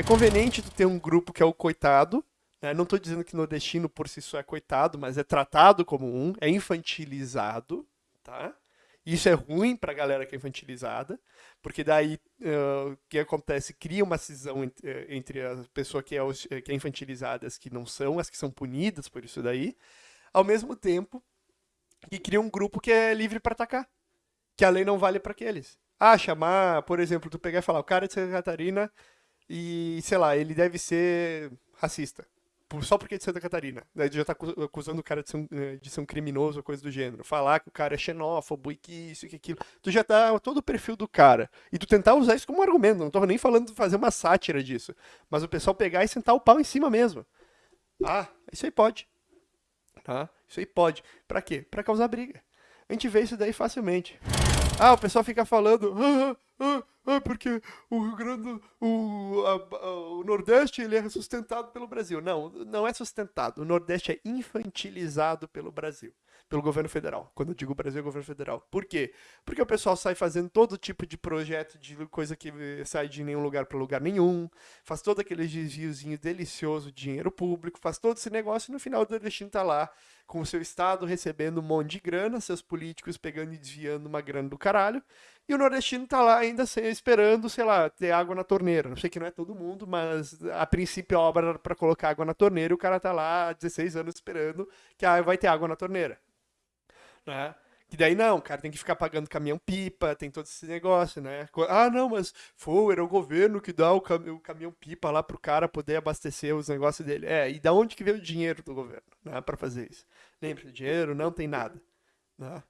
É conveniente tu ter um grupo que é o coitado, né? Não estou dizendo que nordestino por si só é coitado, mas é tratado como um, é infantilizado, tá? Isso é ruim para a galera que é infantilizada, porque daí uh, o que acontece? Cria uma cisão entre, entre a pessoa que é, eh, que é infantilizada e as que não são, as que são punidas por isso daí, ao mesmo tempo que cria um grupo que é livre para atacar, que a lei não vale para aqueles. Ah, chamar, por exemplo, tu pegar e falar, o cara é de Santa Catarina e, sei lá, ele deve ser racista só porque é de Santa Catarina. Daí já tá acusando o cara de ser, um, eh, de ser um criminoso ou coisa do gênero. Falar que o cara é xenófobo e que isso e que aquilo. Tu já tá todo o perfil do cara. E tu tentar usar isso como argumento. Não tô nem falando de fazer uma sátira disso. Mas o pessoal pegar e sentar o pau em cima mesmo. Ah, isso aí pode. Tá? Isso aí pode. Pra quê? Pra causar briga. A gente vê isso daí facilmente. Ah, o pessoal fica falando. Ah, ah, ah, porque o Rio Grande, o, a, o Nordeste, ele é sustentado pelo Brasil. Não, não é sustentado. O Nordeste é infantilizado pelo Brasil, pelo governo federal. Quando eu digo Brasil, é governo federal. Por quê? Porque o pessoal sai fazendo todo tipo de projeto, de coisa que sai de nenhum lugar para lugar nenhum, faz todo aquele desviozinho delicioso de dinheiro público, faz todo esse negócio e no final o nordestino tá lá com o seu estado recebendo um monte de grana, seus políticos pegando e desviando uma grana do caralho, e o nordestino tá lá ainda esperando, sei lá, ter água na torneira. Não sei que não é todo mundo, mas a princípio a obra para colocar água na torneira e o cara tá lá há 16 anos esperando que vai ter água na torneira. Né? Que daí não, o cara tem que ficar pagando caminhão-pipa, tem todo esse negócio, né? Ah, não, mas foi, era o governo que dá o, cam o caminhão-pipa lá pro cara poder abastecer os negócios dele. É, e da onde que veio o dinheiro do governo, né, pra fazer isso? Lembra, dinheiro não tem nada, né?